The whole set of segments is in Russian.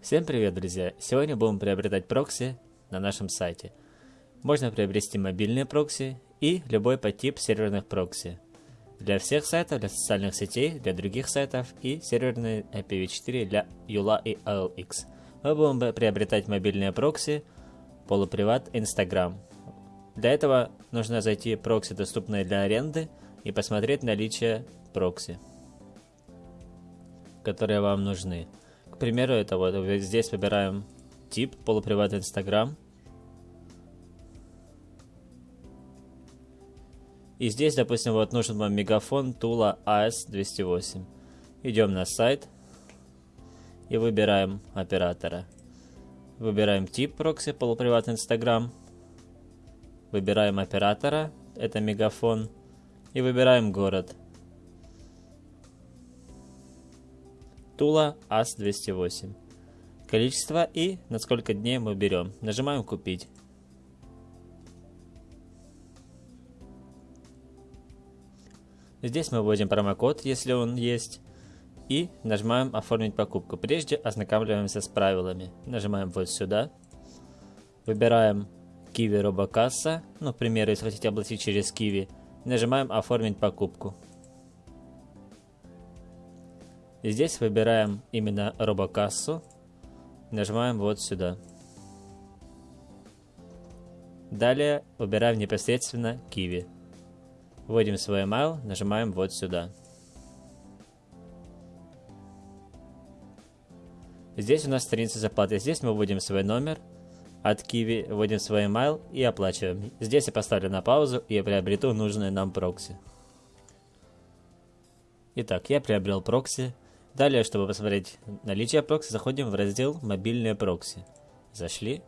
Всем привет, друзья! Сегодня будем приобретать прокси на нашем сайте. Можно приобрести мобильные прокси и любой подтип серверных прокси. Для всех сайтов, для социальных сетей, для других сайтов и серверные IPv4 для Юла и OLX. Мы будем приобретать мобильные прокси, полуприват, Instagram. Для этого нужно зайти в прокси, доступные для аренды, и посмотреть наличие прокси, которые вам нужны. К примеру, это вот здесь выбираем тип полуприват Instagram. И здесь, допустим, вот нужен вам мегафон Tula AS208. Идем на сайт и выбираем оператора. Выбираем тип прокси полуприват Instagram. Выбираем оператора, это мегафон. И выбираем город. Тула АС-208. Количество и на сколько дней мы берем. Нажимаем «Купить». Здесь мы вводим промокод, если он есть. И нажимаем «Оформить покупку». Прежде ознакомливаемся с правилами. Нажимаем вот сюда. Выбираем Kiwi Робокасса. Ну, к примеру, если хотите оплатить через Kiwi. Нажимаем «Оформить покупку». Здесь выбираем именно робокассу. Нажимаем вот сюда. Далее выбираем непосредственно Kiwi. Вводим свой email, нажимаем вот сюда. Здесь у нас страница заплаты. Здесь мы вводим свой номер от Kiwi, вводим свой email и оплачиваем. Здесь я поставлю на паузу и приобрету нужное нам прокси. Итак, я приобрел прокси. Далее, чтобы посмотреть наличие прокси, заходим в раздел «Мобильные прокси». Зашли.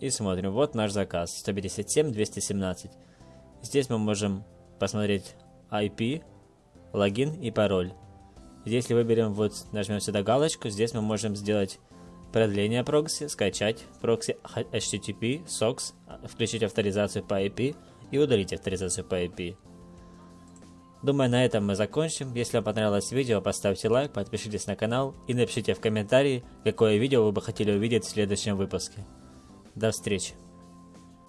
И смотрим. Вот наш заказ. 157-217. Здесь мы можем посмотреть IP, логин и пароль. Если выберем, вот нажмем сюда галочку, здесь мы можем сделать продление прокси, скачать прокси HTTP, SOX, включить авторизацию по IP и удалить авторизацию по IP. Думаю, на этом мы закончим. Если вам понравилось видео, поставьте лайк, подпишитесь на канал и напишите в комментарии, какое видео вы бы хотели увидеть в следующем выпуске. До встречи!